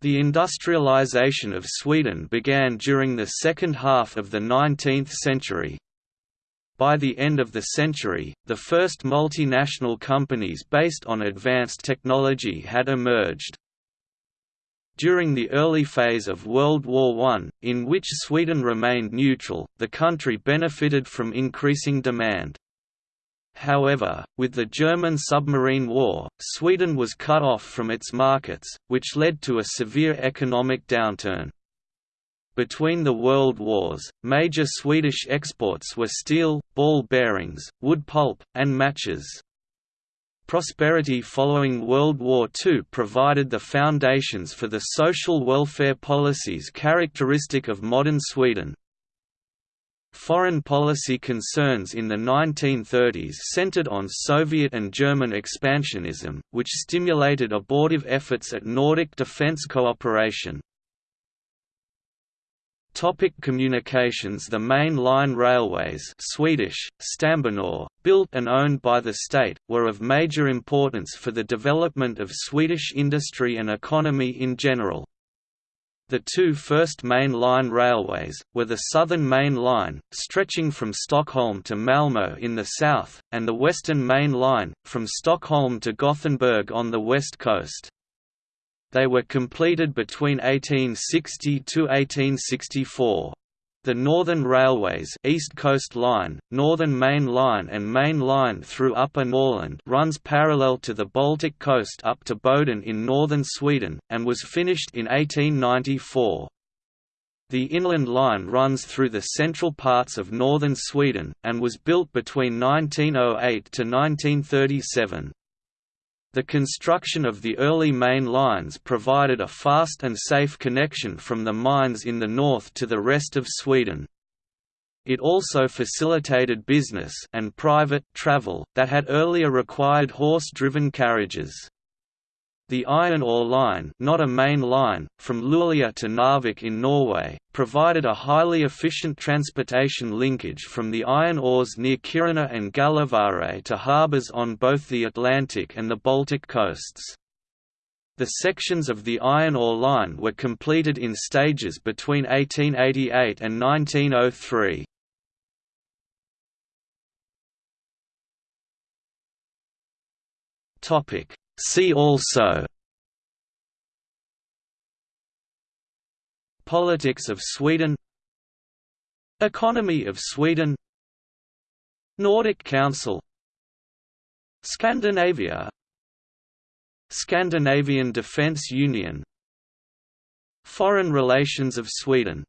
The industrialization of Sweden began during the second half of the 19th century. By the end of the century, the first multinational companies based on advanced technology had emerged. During the early phase of World War I, in which Sweden remained neutral, the country benefited from increasing demand. However, with the German submarine war, Sweden was cut off from its markets, which led to a severe economic downturn. Between the world wars, major Swedish exports were steel, ball bearings, wood pulp, and matches. Prosperity following World War II provided the foundations for the social welfare policies characteristic of modern Sweden. Foreign policy concerns in the 1930s centered on Soviet and German expansionism, which stimulated abortive efforts at Nordic defense cooperation. Topic communications The main line railways Swedish, Stambanor, built and owned by the state, were of major importance for the development of Swedish industry and economy in general. The two first main line railways, were the Southern Main Line, stretching from Stockholm to Malmö in the south, and the Western Main Line, from Stockholm to Gothenburg on the west coast. They were completed between 1860 to 1864. The Northern Railways East Coast Line, Northern Main Line and Main Line through Upper Norrland runs parallel to the Baltic coast up to Boden in northern Sweden, and was finished in 1894. The Inland Line runs through the central parts of northern Sweden, and was built between 1908 to 1937. The construction of the early main lines provided a fast and safe connection from the mines in the north to the rest of Sweden. It also facilitated business and private travel that had earlier required horse-driven carriages. The iron ore line not a main line, from Luleå to Narvik in Norway, provided a highly efficient transportation linkage from the iron ores near Kiruna and Gällivare to harbours on both the Atlantic and the Baltic coasts. The sections of the iron ore line were completed in stages between 1888 and 1903. Topic See also Politics of Sweden Economy of Sweden Nordic Council Scandinavia Scandinavian Defence Union Foreign relations of Sweden